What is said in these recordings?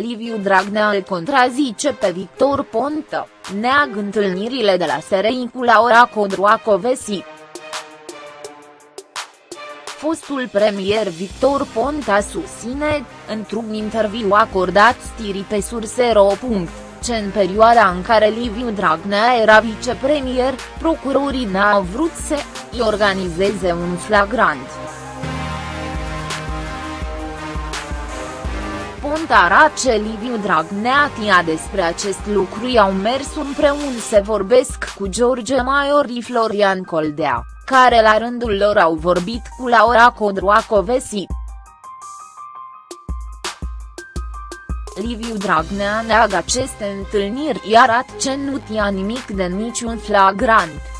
Liviu Dragnea îl contrazice pe Victor Ponta, neag întâlnirile de la SRI cu Laura Codroacovesi. Fostul premier Victor Ponta susține, într-un interviu acordat stirii pe Sursero. Ce în perioada în care Liviu Dragnea era vicepremier, procurorii n-au vrut să îi organizeze un flagrant. Ponta ce Liviu Dragnea tia despre acest lucru i-au mers împreună să vorbesc cu George Maiori Florian Coldea, care la rândul lor au vorbit cu Laura Codroacovesi. Liviu Dragnea neagă aceste întâlniri iar at ce nu tia nimic de niciun flagrant.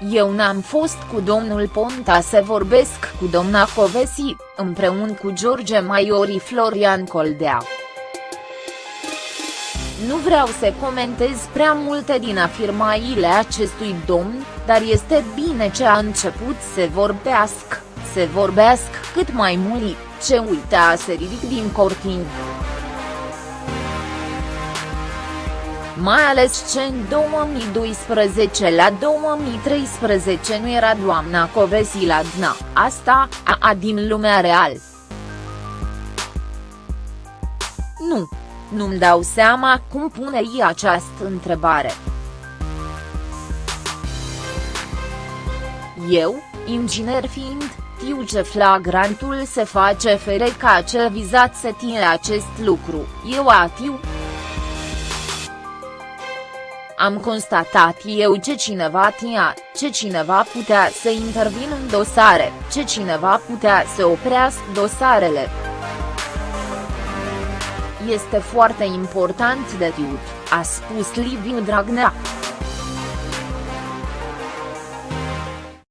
Eu n-am fost cu domnul Ponta să vorbesc cu domna Covesi, împreună cu George Maiori Florian Coldea. Nu vreau să comentez prea multe din afirmațiile acestui domn, dar este bine ce a început să vorbească, să vorbească cât mai mult, ce uita să ridic din cortin. Mai ales ce în 2012 la 2013 nu era doamna Covesi la DNA, asta, a, a din lumea real. Nu. Nu-mi dau seama cum pune ei această întrebare. Eu, inginer fiind, știu ce flagrantul se face fere ca acel vizat să tine acest lucru, eu atiu. Am constatat eu ce cineva tia, ce cineva putea să intervină în dosare, ce cineva putea să oprească dosarele. Este foarte important de tiut, a spus Liviu Dragnea.